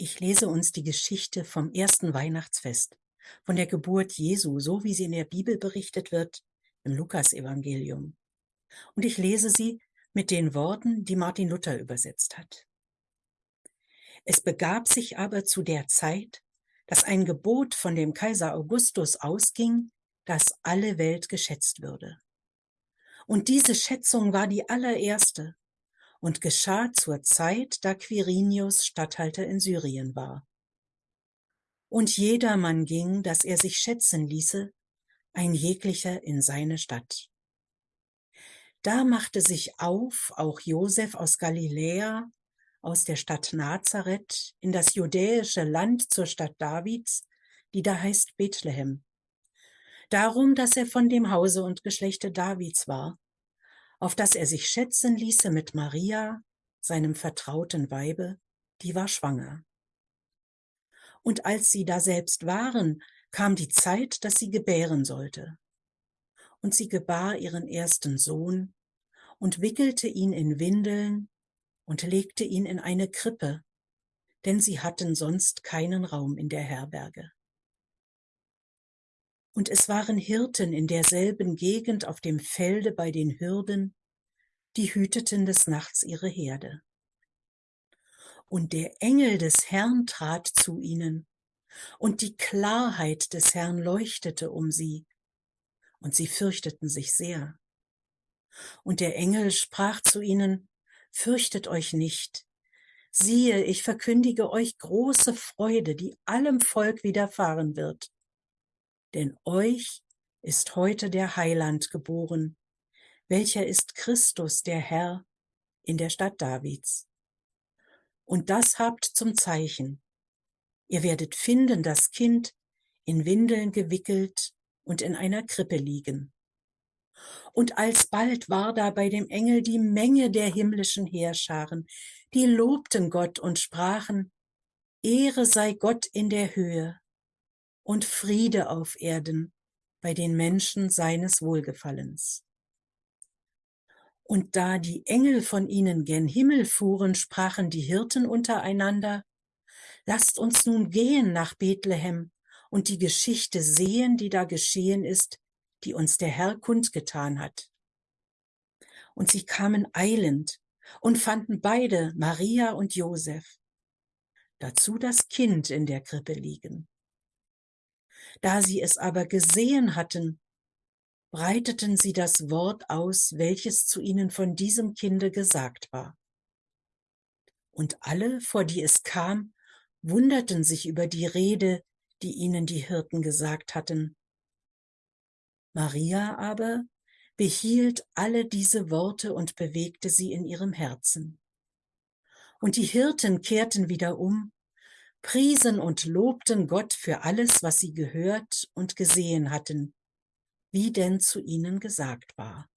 Ich lese uns die Geschichte vom ersten Weihnachtsfest, von der Geburt Jesu, so wie sie in der Bibel berichtet wird, im Lukasevangelium. Und ich lese sie mit den Worten, die Martin Luther übersetzt hat. Es begab sich aber zu der Zeit, dass ein Gebot von dem Kaiser Augustus ausging, dass alle Welt geschätzt würde. Und diese Schätzung war die allererste und geschah zur Zeit, da Quirinius Statthalter in Syrien war. Und jedermann ging, dass er sich schätzen ließe, ein jeglicher in seine Stadt. Da machte sich auf auch Josef aus Galiläa, aus der Stadt Nazareth, in das judäische Land zur Stadt Davids, die da heißt Bethlehem. Darum, dass er von dem Hause und Geschlechte Davids war, auf dass er sich schätzen ließe mit Maria, seinem vertrauten Weibe, die war schwanger. Und als sie daselbst waren, kam die Zeit, dass sie gebären sollte. Und sie gebar ihren ersten Sohn und wickelte ihn in Windeln und legte ihn in eine Krippe, denn sie hatten sonst keinen Raum in der Herberge. Und es waren Hirten in derselben Gegend auf dem Felde bei den Hürden, die hüteten des Nachts ihre Herde. Und der Engel des Herrn trat zu ihnen, und die Klarheit des Herrn leuchtete um sie, und sie fürchteten sich sehr. Und der Engel sprach zu ihnen, Fürchtet euch nicht, siehe, ich verkündige euch große Freude, die allem Volk widerfahren wird. Denn euch ist heute der Heiland geboren, welcher ist Christus, der Herr, in der Stadt Davids. Und das habt zum Zeichen. Ihr werdet finden das Kind in Windeln gewickelt und in einer Krippe liegen. Und alsbald war da bei dem Engel die Menge der himmlischen Heerscharen, die lobten Gott und sprachen, Ehre sei Gott in der Höhe und Friede auf Erden bei den Menschen seines Wohlgefallens. Und da die Engel von ihnen gen Himmel fuhren, sprachen die Hirten untereinander, Lasst uns nun gehen nach Bethlehem und die Geschichte sehen, die da geschehen ist, die uns der Herr kundgetan hat. Und sie kamen eilend und fanden beide, Maria und Josef, dazu das Kind in der Krippe liegen. Da sie es aber gesehen hatten, breiteten sie das Wort aus, welches zu ihnen von diesem Kinde gesagt war. Und alle, vor die es kam, wunderten sich über die Rede, die ihnen die Hirten gesagt hatten. Maria aber behielt alle diese Worte und bewegte sie in ihrem Herzen. Und die Hirten kehrten wieder um, priesen und lobten Gott für alles, was sie gehört und gesehen hatten, wie denn zu ihnen gesagt war.